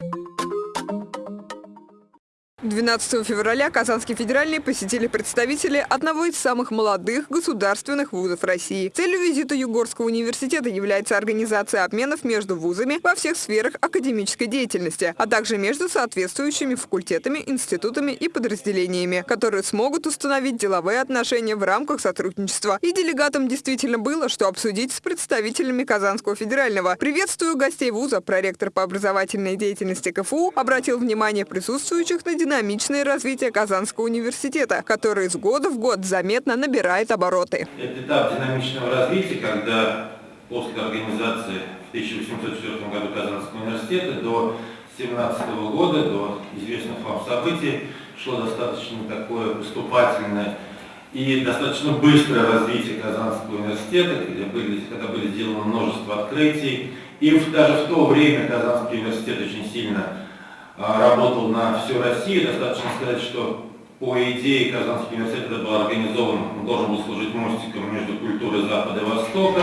you 12 февраля Казанский федеральный посетили представители одного из самых молодых государственных вузов России. Целью визита Югорского университета является организация обменов между вузами во всех сферах академической деятельности, а также между соответствующими факультетами, институтами и подразделениями, которые смогут установить деловые отношения в рамках сотрудничества. И делегатам действительно было, что обсудить с представителями Казанского федерального. Приветствую гостей вуза, проректор по образовательной деятельности КФУ обратил внимание присутствующих на динамичное развитие Казанского университета, который из года в год заметно набирает обороты. Это этап динамичного развития, когда после организации в 1804 году Казанского университета до 17 года, до известных вам событий, шло достаточно такое поступательное и достаточно быстрое развитие Казанского университета, где были, когда были сделаны множество открытий. И даже в то время Казанский университет очень сильно работал на всю Россию. Достаточно сказать, что по идее Казанский университет был организован, должен был служить мостиком между культурой Запада и Востока.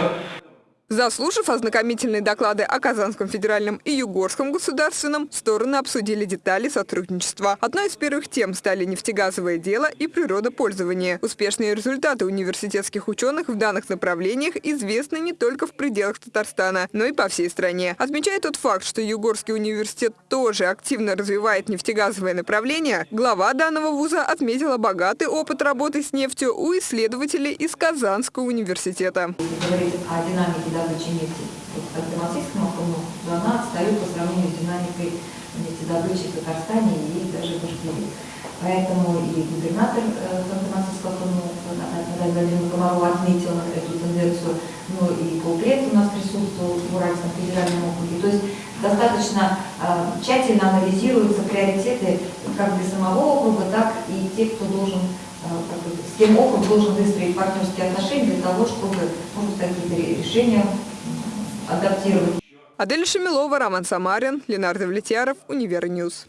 Заслушав ознакомительные доклады о Казанском федеральном и Югорском государственном, стороны обсудили детали сотрудничества. Одной из первых тем стали нефтегазовое дело и природопользование. Успешные результаты университетских ученых в данных направлениях известны не только в пределах Татарстана, но и по всей стране. Отмечая тот факт, что Югорский университет тоже активно развивает нефтегазовое направление, глава данного вуза отметила богатый опыт работы с нефтью у исследователей из Казанского университета. Говорить о динамике добычи нефти по Томатийскому округу, то она отстает по сравнению с динамикой нефтедобычи в Татарстане и даже в Башкирии. Поэтому и губернатор Ханты-Мансийского округа Наталья Владимировна Комарова отметила эту тенденцию, ну и полпред у нас присутствовал в Уральском федеральном округе. То есть достаточно э, тщательно анализируются приоритеты как для самого округа, так и тех, кто должен с кем округ должен выстроить партнерские отношения для того, чтобы может, какие-то решения адаптировать. Адель Шамилова, Роман Самарин, Ленар Давлетьяров, Univer News.